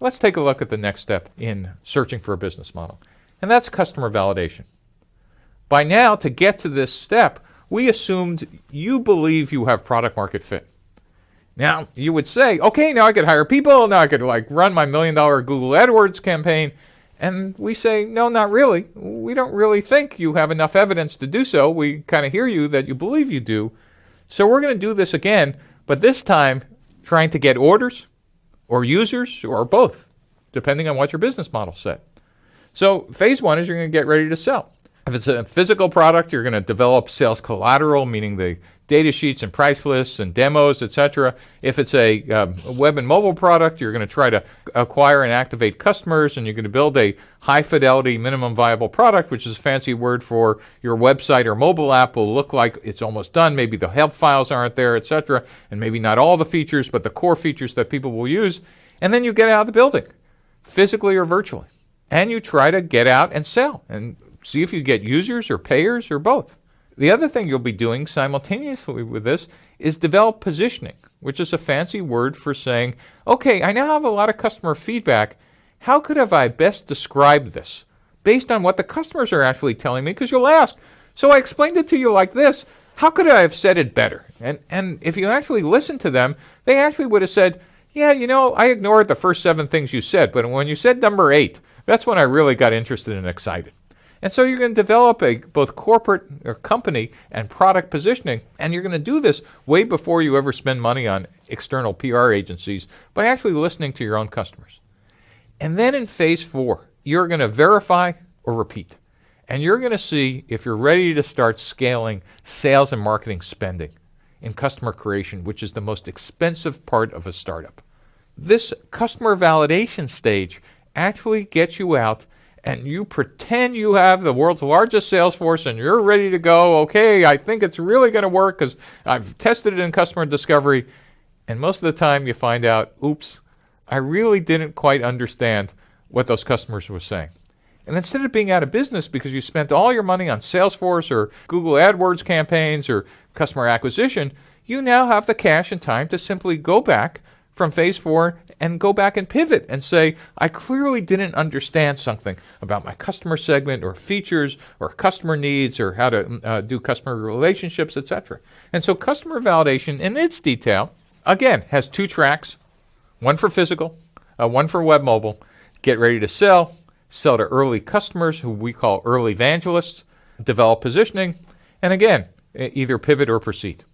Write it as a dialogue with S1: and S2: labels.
S1: Let's take a look at the next step in searching for a business model, and that's customer validation. By now, to get to this step, we assumed you believe you have product market fit. Now, you would say, okay, now I could hire people, now I could like run my million dollar Google AdWords campaign. And we say, no, not really. We don't really think you have enough evidence to do so. We kind of hear you that you believe you do. So we're going to do this again, but this time trying to get orders or users or both, depending on what your business model said. So phase one is you're going to get ready to sell. If it's a physical product, you're going to develop sales collateral, meaning the data sheets and price lists and demos, etc. If it's a, um, web and mobile product, you're going to try to acquire and activate customers, and you're going to build a high fidelity minimum viable product, which is a fancy word for your website or mobile app will look like it's almost done. Maybe the help files aren't there, etc., and maybe not all the features, but the core features that people will use. And then you get out of the building, physically or virtually, and you try to get out and sell and see if you get users or payers or both. The other thing you'll be doing simultaneously with this is develop positioning, which is a fancy word for saying, okay, I now have a lot of customer feedback. How could have I best described this based on what the customers are actually telling me? Because you'll ask, so I explained it to you like this. How could I have said it better? And, and if you actually listen to them, they actually would have said, yeah, you know, I ignored the first seven things you said, but when you said number eight, that's when I really got interested and excited. And so you're going to develop a both corporate or company and product positioning, and you're going to do this way before you ever spend money on external PR agencies by actually listening to your own customers. And then in phase four, you're going to verify or repeat. And you're going to see if you're ready to start scaling sales and marketing spending in customer creation, which is the most expensive part of a startup. This customer validation stage actually gets you out and you pretend you have the world's largest sales force and you're ready to go, okay, I think it's really going to work because I've tested it in customer discovery. And most of the time you find out, oops, I really didn't quite understand what those customers were saying. And instead of being out of business because you spent all your money on Salesforce or Google AdWords campaigns or customer acquisition, you now have the cash and time to simply go back from phase four and go back and pivot and say, I clearly didn't understand something about my customer segment or features or customer needs or how to uh, do customer relationships, etc. And so customer validation in its detail, again, has two tracks, one for physical, uh, one for web mobile. Get ready to sell, sell to early customers who we call early evangelists, develop positioning, and again, either pivot or proceed.